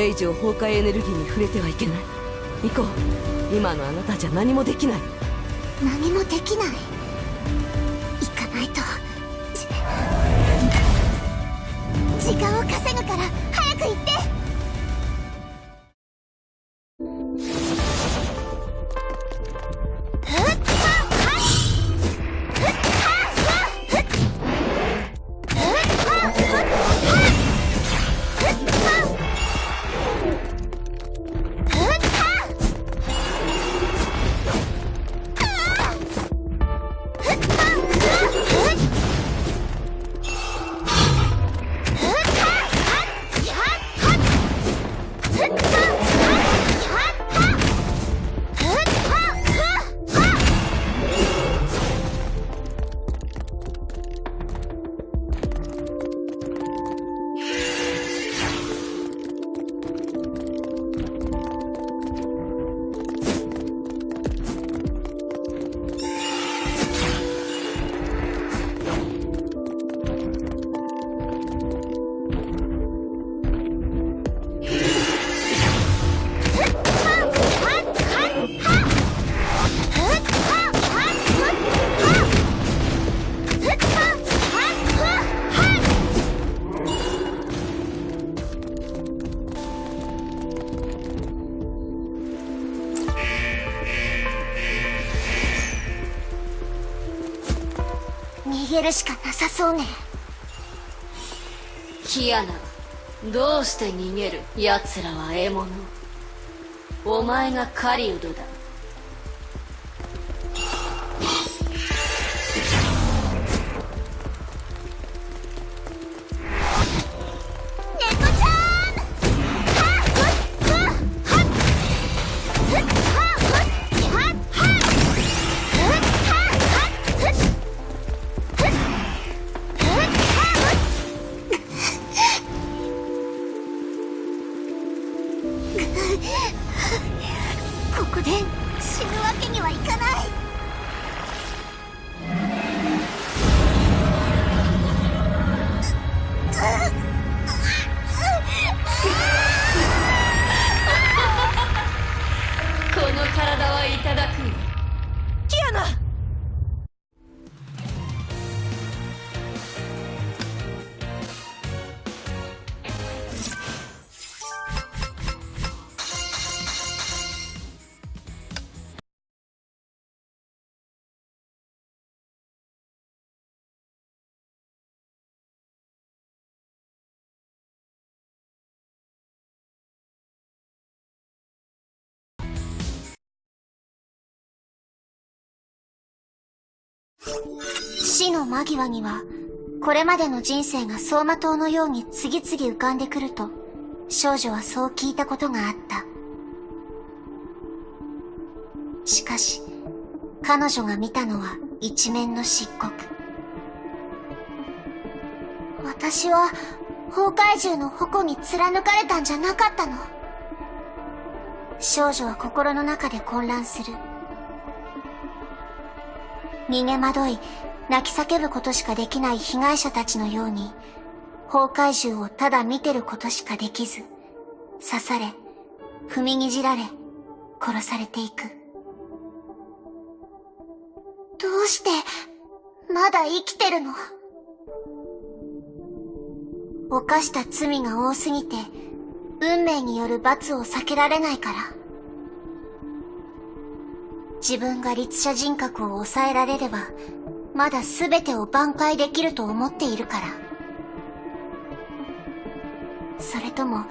れ以上崩壊エネルギーに触れてはいけない。行こう。今のあなたじゃ何もできない。何もできない。行かないと。時間を稼どうして逃げる奴らは獲物。お前が狩人だ。死の間際には、これまでの人生が走馬灯のように次々浮かんでくると、少女はそう聞いたことがあった。しかし、彼女が見たのは一面の漆黒。私は、崩壊獣の矛に貫かれたんじゃなかったの。少女は心の中で混乱する。逃げ惑い、泣き叫ぶことしかできない被害者たちのように、崩壊獣をただ見てることしかできず、刺され、踏みにじられ、殺されていく。どうして、まだ生きてるの？犯した罪が多すぎて、運命による罰を避けられないから。自分が律者人格を抑えられれば、まだ全てを挽回できると思っているから。それとも、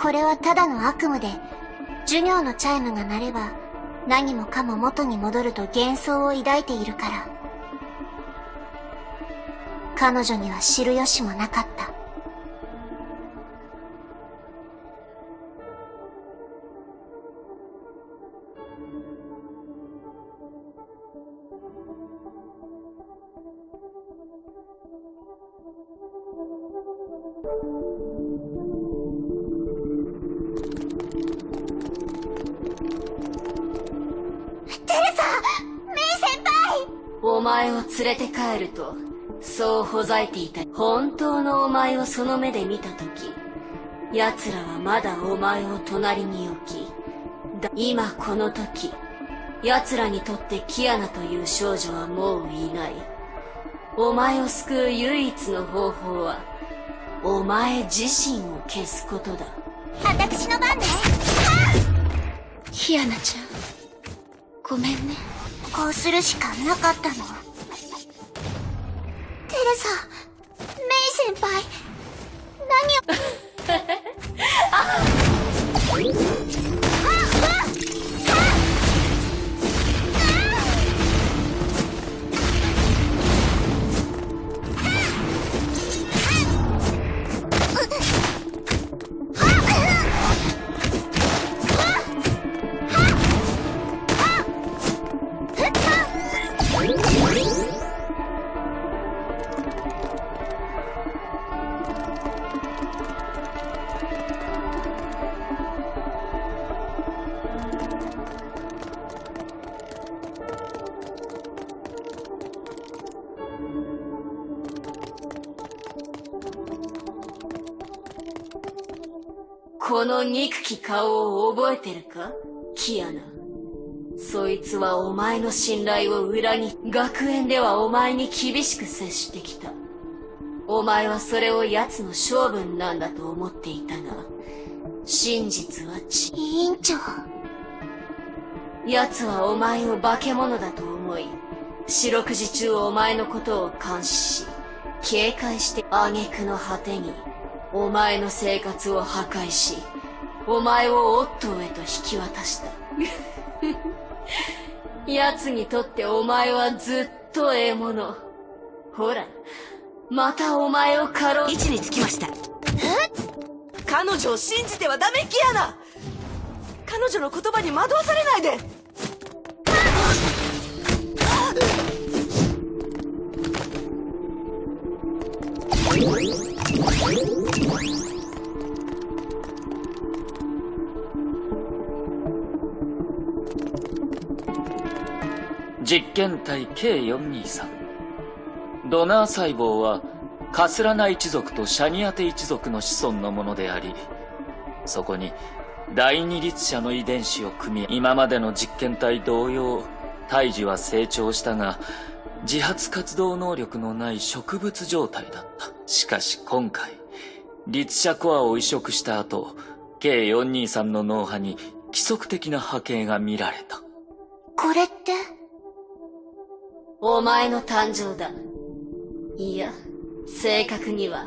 これはただの悪夢で、授業のチャイムが鳴れば、何もかも元に戻ると幻想を抱いているから。彼女には知る由もなかった。ていた。本当のお前をその目で見た時奴らはまだお前を隣に置き今この時奴らにとってキアナという少女はもういない。お前を救う唯一の方法はお前自身を消すことだ。私の番ね。キアナちゃんごめんね。こうするしかなかったのテレサメイ先輩。何を？この憎き顔を覚えてるか？キアナ。そいつはお前の信頼を裏に、学園ではお前に厳しく接してきた。お前はそれを奴の性分なんだと思っていたが、真実はち。委員長。奴はお前を化け物だと思い、四六時中お前のことを監視し、警戒して挙句の果てに、お前の生活を破壊し、お前をオットーへと引き渡した。奴にとってお前はずっと獲物。ほら、またお前を狩ろう。位置につきました。彼女を信じてはダメキアナ彼女の言葉に惑わされないで験体 K423 ドナー細胞はカスラナ一族とシャニアテ一族の子孫のものでありそこに第二律者の遺伝子を組み今までの実験体同様胎児は成長したが自発活動能力のない植物状態だった。しかし今回律者コアを移植した後 K423 の脳波に規則的な波形が見られた。これってお前の誕生だ。いや、正確には、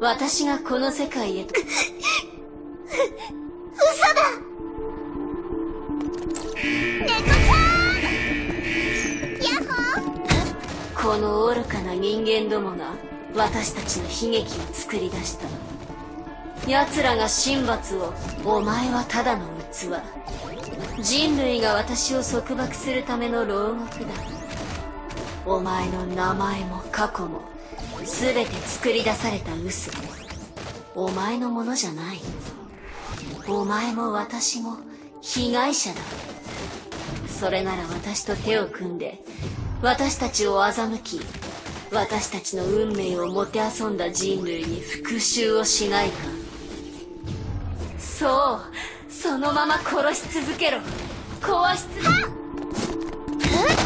私がこの世界へと。嘘だ猫ちゃんヤッホーこの愚かな人間どもが私たちの悲劇を作り出した。奴らが神罰を、お前はただの器。人類が私を束縛するための牢獄だ。お前の名前も過去も全て作り出された嘘。お前のものじゃない。お前も私も被害者だ。それなら私と手を組んで私たちを欺き私たちの運命をもてあそんだ人類に復讐をしないか。そうそのまま殺し続けろ。壊し続け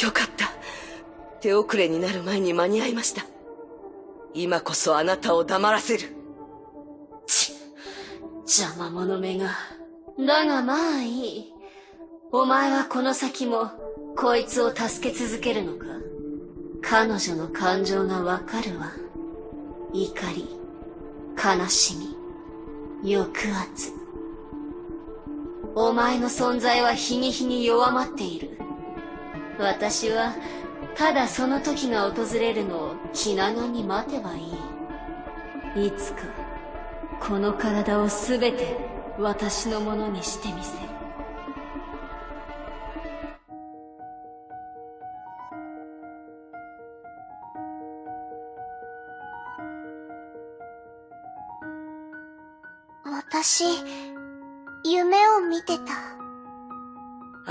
よかった。手遅れになる前に間に合いました。今こそあなたを黙らせる。ち邪魔者めが。だがまあいい。お前はこの先もこいつを助け続けるのか？彼女の感情がわかるわ。怒り悲しみ抑圧。お前の存在は日に日に弱まっている。私はただその時が訪れるのを気長に待てばいい。いつかこの体を全て私のものにしてみせる。私夢を見てた。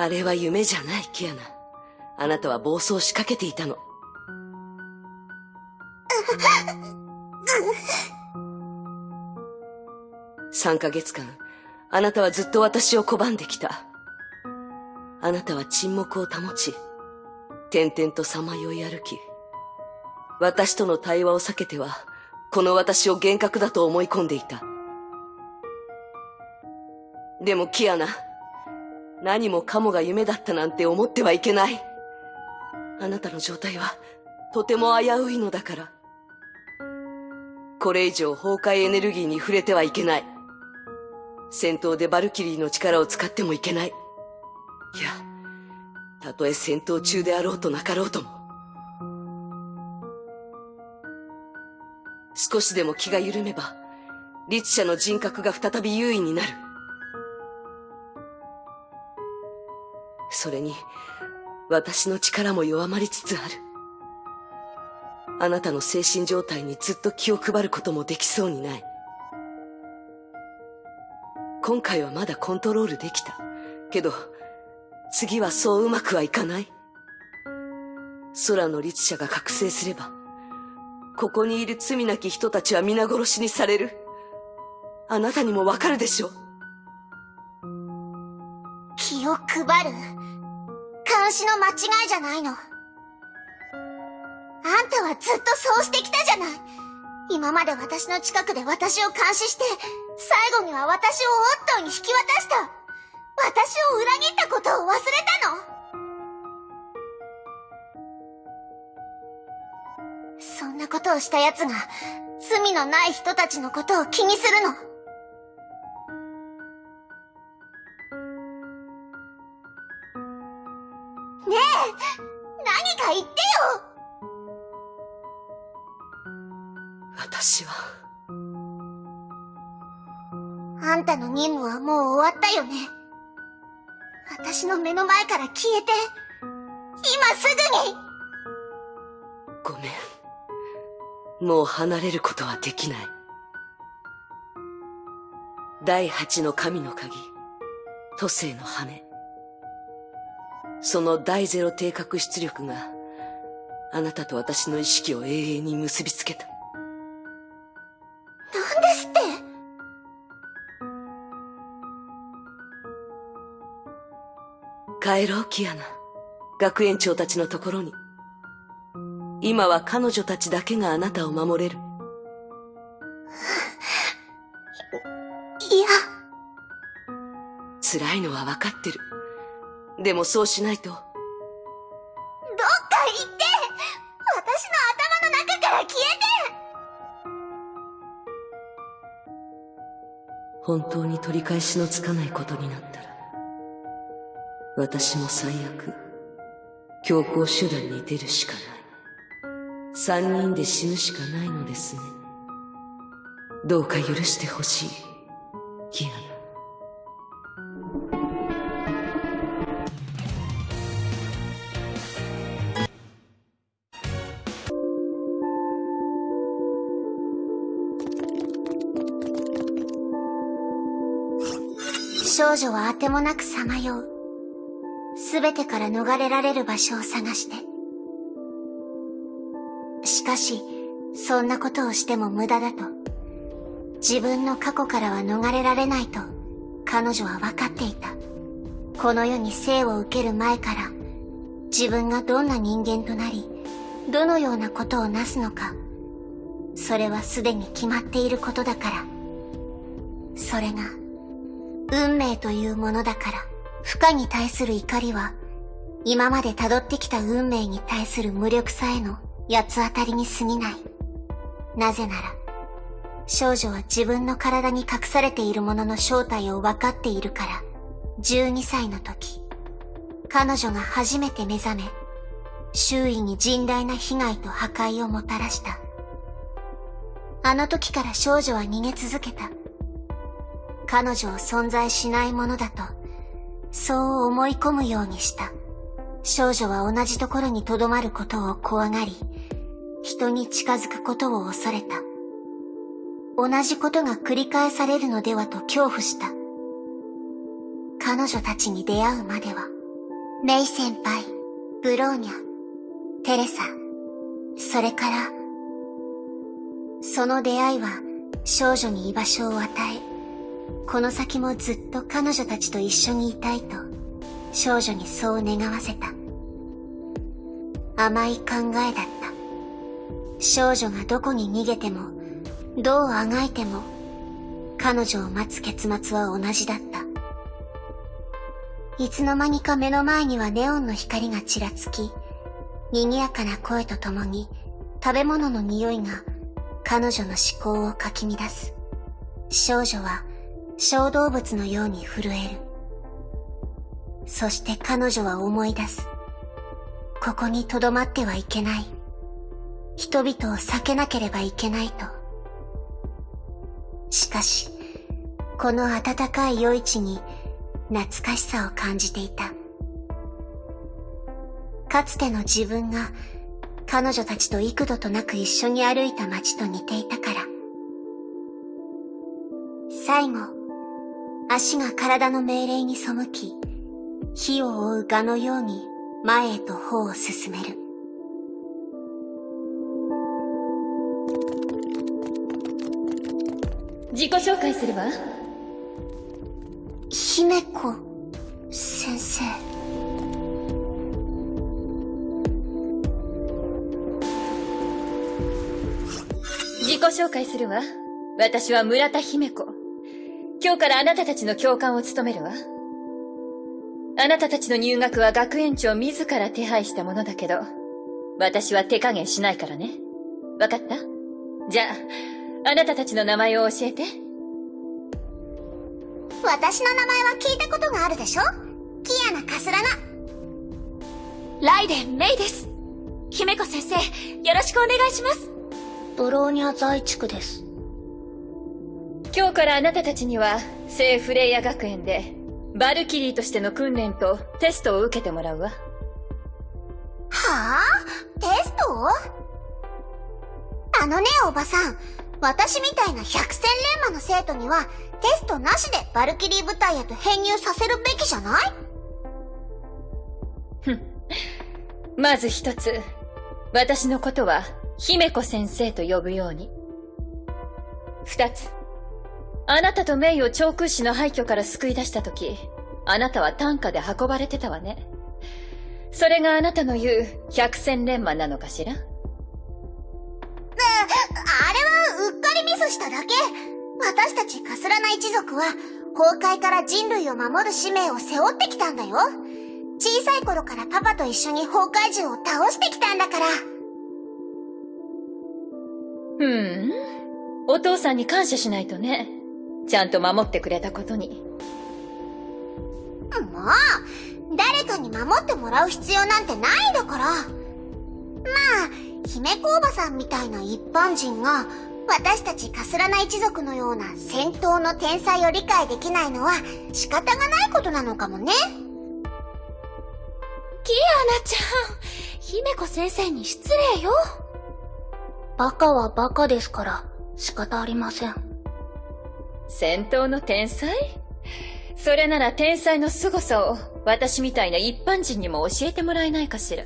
あれは夢じゃないキアナ。あなたは暴走しかけていたの。3ヶ月間あなたはずっと私を拒んできた。あなたは沈黙を保ち、点々とさまよい歩き、私との対話を避けては、この私を幻覚だと思い込んでいた。でもキアナ、何もかもが夢だったなんて思ってはいけない。あなたの状態は、とても危ういのだから。これ以上崩壊エネルギーに触れてはいけない。戦闘でバルキリーの力を使ってもいけない。いや、たとえ戦闘中であろうとなかろうとも。少しでも気が緩めば、律者の人格が再び優位になる。それに、私の力も弱まりつつある。あなたの精神状態にずっと気を配ることもできそうにない。今回はまだコントロールできた。けど、次はそううまくはいかない。空の律者が覚醒すれば、ここにいる罪なき人たちは皆殺しにされる。あなたにもわかるでしょう気を配る監視の間違いじゃないの。あんたはずっとそうしてきたじゃない。今まで私の近くで私を監視して、最後には私をオットーに引き渡した。私を裏切ったことを忘れたのそんなことをした奴が、罪のない人たちのことを気にするの。ねえ、何か言ってよ私は。たの任務はもう終わったよね。私の目の前から消えて、今すぐにごめん。もう離れることはできない。第八の神の鍵、都政の羽。その第ゼロ定格出力が、あなたと私の意識を永遠に結びつけた。帰ろう、キアナ。学園長たちのところに。今は彼女たちだけがあなたを守れる。いや。辛いのは分かってる。でもそうしないと。どっか行って私の頭の中から消えて本当に取り返しのつかないことになったら。私も最悪、強行手段に出るしかない。三人で死ぬしかないのですね。どうか許してほしい、ギアナ。少女はあてもなくさまよう。すべてから逃れられる場所を探して。しかし、そんなことをしても無駄だと。自分の過去からは逃れられないと、彼女は分かっていた。この世に生を受ける前から、自分がどんな人間となり、どのようなことをなすのか、それはすでに決まっていることだから。それが、運命というものだから。負荷に対する怒りは、今まで辿ってきた運命に対する無力さへの八つ当たりに過ぎない。なぜなら、少女は自分の体に隠されているものの正体を分かっているから、12歳の時、彼女が初めて目覚め、周囲に甚大な被害と破壊をもたらした。あの時から少女は逃げ続けた。彼女を存在しないものだとそう思い込むようにした。少女は同じところに留まることを怖がり、人に近づくことを恐れた。同じことが繰り返されるのではと恐怖した。彼女たちに出会うまでは、メイ先輩、ブローニャ、テレサ、それから、その出会いは少女に居場所を与え、この先もずっと彼女たちと一緒にいたいと、少女にそう願わせた。甘い考えだった。少女がどこに逃げても、どうあがいても、彼女を待つ結末は同じだった。いつの間にか目の前にはネオンの光がちらつき、賑やかな声とともに食べ物の匂いが彼女の思考をかき乱す。少女は小動物のように震える。そして彼女は思い出す。ここに留まってはいけない。人々を避けなければいけないと。しかし、この暖かい夜市に懐かしさを感じていた。かつての自分が彼女たちと幾度となく一緒に歩いた街と似ていたから。最後、足が体の命令に背き、火を追う蛾のように前へと歩を進める。自己紹介するわ。姫子先生。自己紹介するわ。私は村田姫子。今日からあなたたちの教官を務めるわ。あなたたちの入学は学園長自ら手配したものだけど、私は手加減しないからね。わかった？じゃあ、あなたたちの名前を教えて。私の名前は聞いたことがあるでしょ？キアナ・カスラナ。ライデン・メイです。姫子先生、よろしくお願いします。ドローニャ在地区です。今日からあなたたちには、聖フレイヤ学園で、バルキリーとしての訓練とテストを受けてもらうわ。はあ？テスト？あのね、おばさん。私みたいな百戦錬磨の生徒には、テストなしでバルキリー部隊へと編入させるべきじゃない？ふん。まず一つ、私のことは、姫子先生と呼ぶように。二つ、あなたとメイを長空市の廃墟から救い出したとき、あなたは担架で運ばれてたわね。それがあなたの言う百戦錬磨なのかしら？あれはうっかりミスしただけ。私たちカスラナ一族は、崩壊から人類を守る使命を背負ってきたんだよ。小さい頃からパパと一緒に崩壊獣を倒してきたんだから。ふん。お父さんに感謝しないとね。ちゃんと守ってくれたことに。もう、誰かに守ってもらう必要なんてないんだから。まあ、姫子おばさんみたいな一般人が、私たちカスラナ一族のような戦闘の天才を理解できないのは仕方がないことなのかもね。キアナちゃん、姫子先生に失礼よ。バカはバカですから仕方ありません。戦闘の天才？それなら天才の凄さを私みたいな一般人にも教えてもらえないかしら。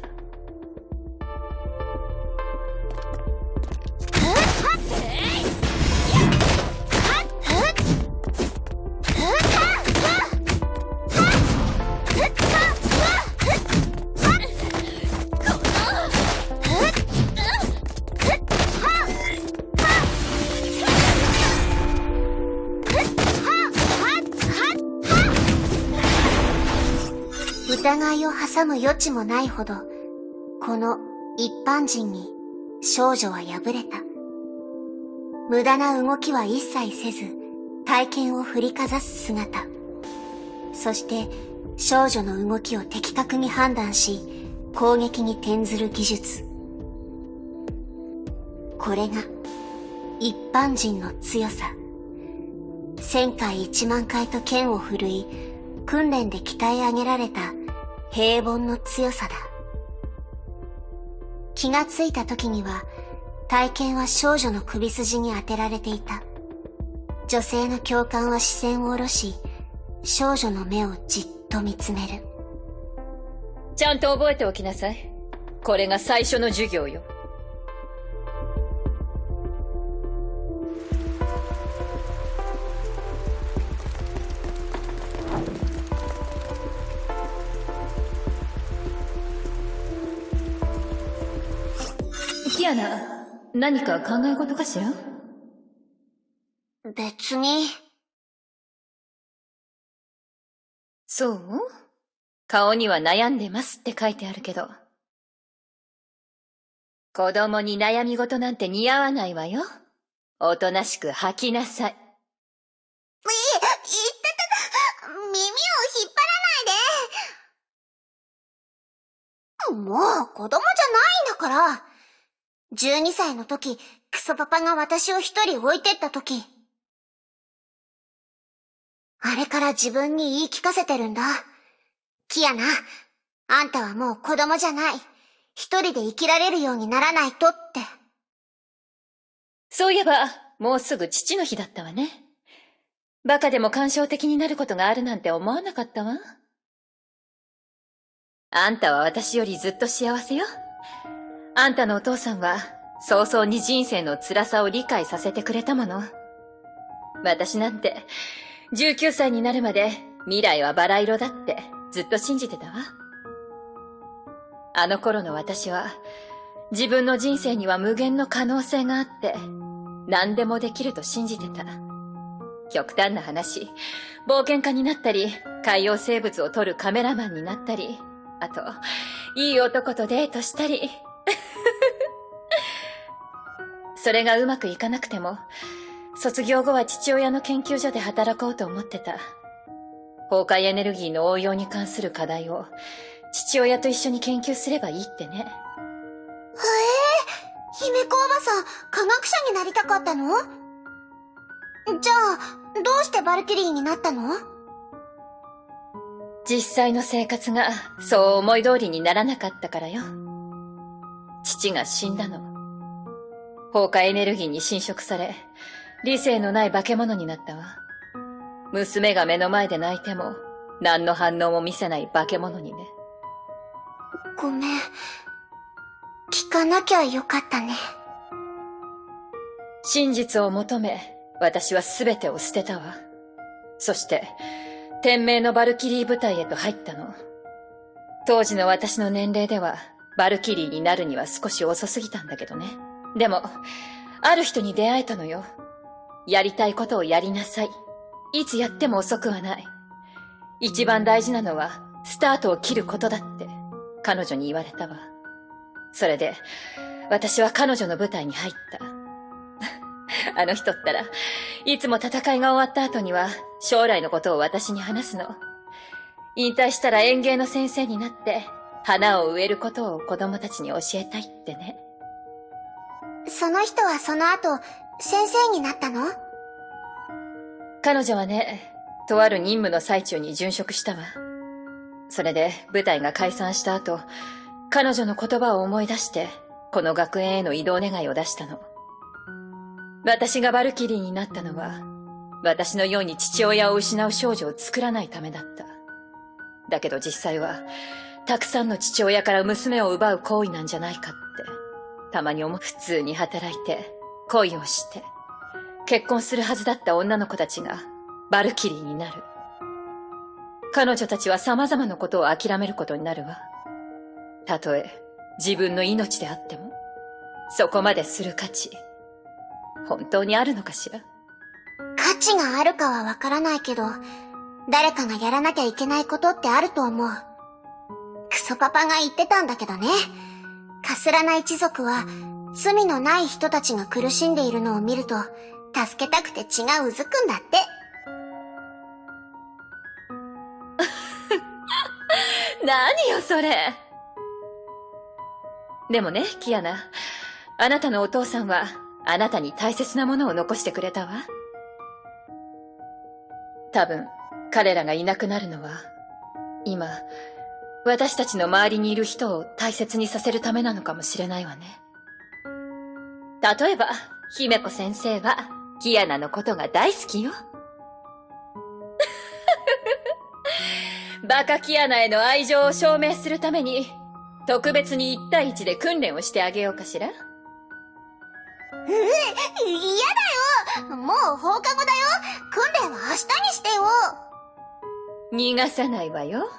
挟む余地もないほど、この一般人に少女は敗れた。無駄な動きは一切せず、体験を振りかざす姿。そして少女の動きを的確に判断し、攻撃に転ずる技術。これが一般人の強さ。千回一万回と剣を振るい、訓練で鍛え上げられた平凡の強さだ。気がついた時には、体験は少女の首筋に当てられていた。女性の教官は視線を下ろし、少女の目をじっと見つめる。ちゃんと覚えておきなさい。これが最初の授業よ。キアナ、何か考え事かしら？別に。そう？顔には悩んでますって書いてあるけど。子供に悩み事なんて似合わないわよ。おとなしく吐きなさい。い、言ってた、耳を引っ張らないで。もう子供じゃないんだから。12歳の時、クソパパが私を一人置いてった時。あれから自分に言い聞かせてるんだ。キアナ、あんたはもう子供じゃない。一人で生きられるようにならないとって。そういえば、もうすぐ父の日だったわね。バカでも感傷的になることがあるなんて思わなかったわ。あんたは私よりずっと幸せよ。あんたのお父さんは、早々に人生の辛さを理解させてくれたもの。私なんて、19歳になるまで未来はバラ色だってずっと信じてたわ。あの頃の私は、自分の人生には無限の可能性があって、何でもできると信じてた。極端な話、冒険家になったり、海洋生物を撮るカメラマンになったり、あと、いい男とデートしたり。それがうまくいかなくても、卒業後は父親の研究所で働こうと思ってた。崩壊エネルギーの応用に関する課題を父親と一緒に研究すればいいってね。へえ、姫子おばさん、科学者になりたかったの？じゃあ、どうしてバルキリーになったの？実際の生活がそう思い通りにならなかったからよ。父が死んだの。放火エネルギーに侵食され、理性のない化け物になったわ。娘が目の前で泣いても、何の反応も見せない化け物にね。ごめん。聞かなきゃよかったね。真実を求め、私は全てを捨てたわ。そして、天命のバルキリー部隊へと入ったの。当時の私の年齢では、バルキリーになるには少し遅すぎたんだけどね。でも、ある人に出会えたのよ。やりたいことをやりなさい。いつやっても遅くはない。一番大事なのは、スタートを切ることだって、彼女に言われたわ。それで、私は彼女の舞台に入った。あの人ったら、いつも戦いが終わった後には、将来のことを私に話すの。引退したら園芸の先生になって、花を植えることを子供たちに教えたいってね。その人はその後、先生になったの？彼女はね、とある任務の最中に殉職したわ。それで部隊が解散した後、彼女の言葉を思い出して、この学園への移動願いを出したの。私がバルキリーになったのは、私のように父親を失う少女を作らないためだった。だけど実際は、たくさんの父親から娘を奪う行為なんじゃないかっ、たまに思う。普通に働いて、恋をして、結婚するはずだった女の子たちが、バルキリーになる。彼女たちは様々なことを諦めることになるわ。たとえ、自分の命であっても、そこまでする価値、本当にあるのかしら？価値があるかはわからないけど、誰かがやらなきゃいけないことってあると思う。クソパパが言ってたんだけどね。カスラナ一族は、罪のない人たちが苦しんでいるのを見ると、助けたくて血がうずくんだって。何よ、それ。でもね、キアナ。あなたのお父さんは、あなたに大切なものを残してくれたわ。多分、彼らがいなくなるのは、今、私たちの周りにいる人を大切にさせるためなのかもしれないわね。例えば、姫子先生は、キアナのことが大好きよ。バカキアナへの愛情を証明するために、特別に1対1で訓練をしてあげようかしら？え、嫌だよもう放課後だよ訓練は明日にしてよ逃がさないわよ。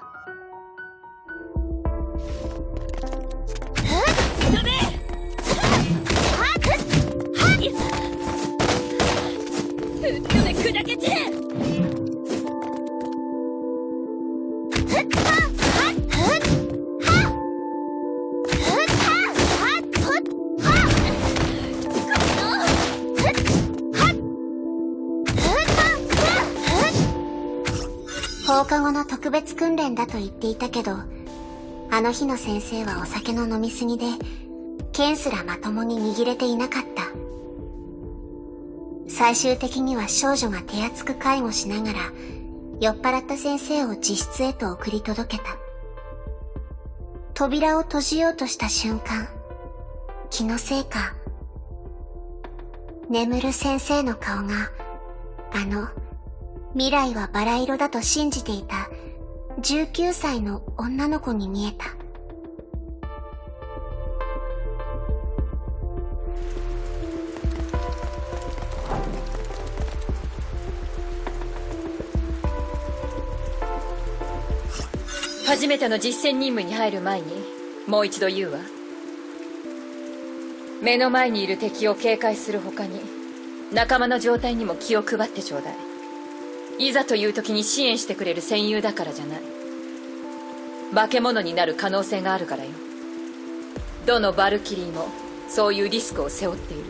放課後の特別訓練だと言っていたけど、あの日の先生はお酒の飲みすぎで、剣すらまともに握れていなかった。最終的には少女が手厚く介護しながら、酔っ払った先生を自室へと送り届けた。扉を閉じようとした瞬間、気のせいか、眠る先生の顔が、あの、未来はバラ色だと信じていた19歳の女の子に見えた。初めての実戦任務に入る前にもう一度言うわ。目の前にいる敵を警戒する他に仲間の状態にも気を配ってちょうだい。いざという時に支援してくれる戦友だからじゃない。化け物になる可能性があるからよ。どのバルキリーもそういうリスクを背負っている。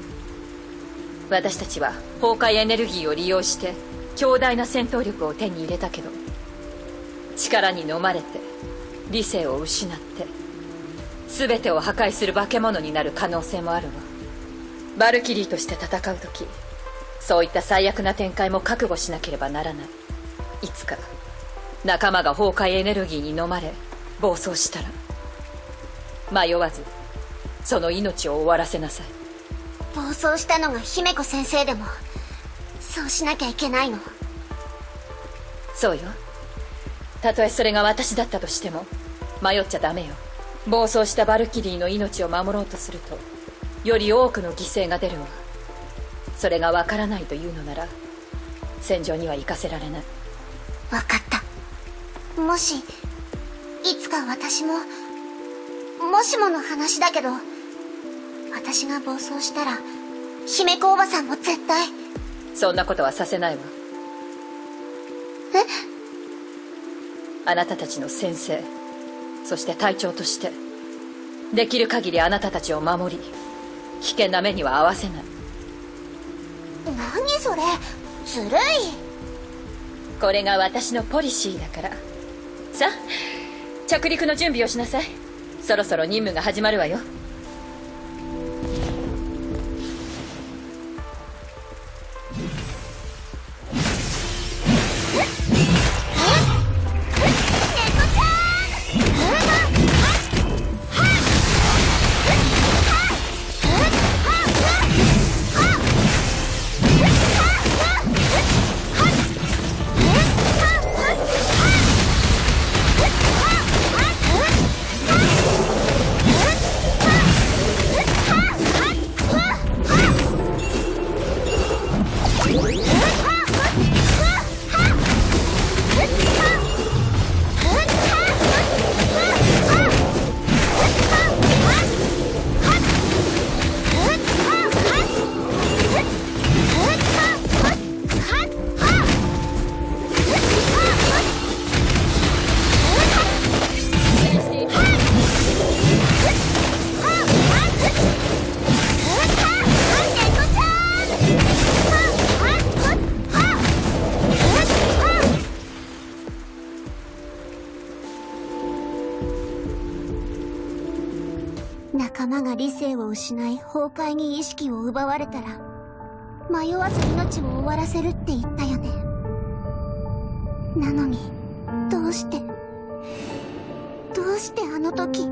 私たちは崩壊エネルギーを利用して強大な戦闘力を手に入れたけど力に飲まれて理性を失って全てを破壊する化け物になる可能性もあるわ。バルキリーとして戦う時そういった最悪な展開も覚悟しなければならない。いつか仲間が崩壊エネルギーに飲まれ暴走したら迷わずその命を終わらせなさい。暴走したのが姫子先生でもそうしなきゃいけないの？そうよたとえそれが私だったとしても迷っちゃダメよ。暴走したバルキリーの命を守ろうとするとより多くの犠牲が出るわ。それがわからないというのなら戦場には行かせられない。分かった。もしいつか私ももしもの話だけど私が暴走したら姫子おばさんも絶対。そんなことはさせないわ。え？あなたたちの先生そして隊長としてできる限りあなたたちを守り危険な目には合わせない。何それ？ずるい。これが私のポリシーだから。さあ着陸の準備をしなさい。そろそろ任務が始まるわよ失い崩壊に意識を奪われたら迷わず命を終わらせるって言ったよね。なのにどうしてどうしてあの時